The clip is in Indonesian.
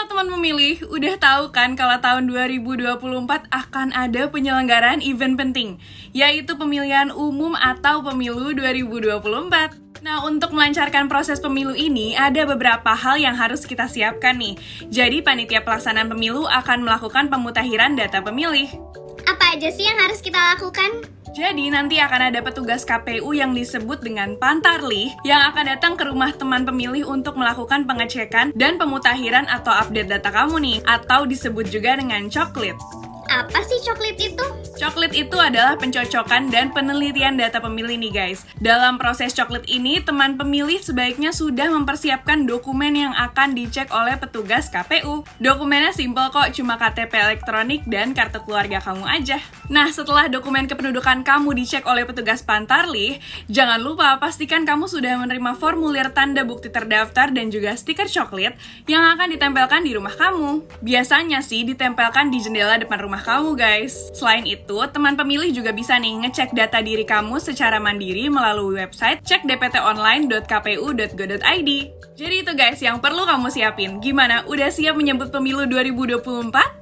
Halo teman pemilih, udah tahu kan kalau tahun 2024 akan ada penyelenggaraan event penting, yaitu pemilihan umum atau pemilu 2024. Nah, untuk melancarkan proses pemilu ini, ada beberapa hal yang harus kita siapkan nih. Jadi, panitia pelaksanaan pemilu akan melakukan pemutakhiran data pemilih. Apa aja sih yang harus kita lakukan? Jadi nanti akan ada petugas KPU yang disebut dengan pantarlih yang akan datang ke rumah teman pemilih untuk melakukan pengecekan dan pemutakhiran atau update data kamu nih, atau disebut juga dengan coklit. Apa sih coklit itu? Coklit itu adalah pencocokan dan penelitian data pemilih nih guys. Dalam proses coklit ini, teman pemilih sebaiknya sudah mempersiapkan dokumen yang akan dicek oleh petugas KPU. Dokumennya simpel kok, cuma KTP elektronik dan kartu keluarga kamu aja. Nah, setelah dokumen kependudukan kamu dicek oleh petugas Pantarlih, jangan lupa pastikan kamu sudah menerima formulir tanda bukti terdaftar dan juga stiker coklit yang akan ditempelkan di rumah kamu. Biasanya sih ditempelkan di jendela depan rumah kamu guys. Selain itu, teman pemilih juga bisa nih ngecek data diri kamu secara mandiri melalui website cekdptonline.kpu.go.id. Jadi itu guys yang perlu kamu siapin. Gimana? Udah siap menyambut pemilu 2024?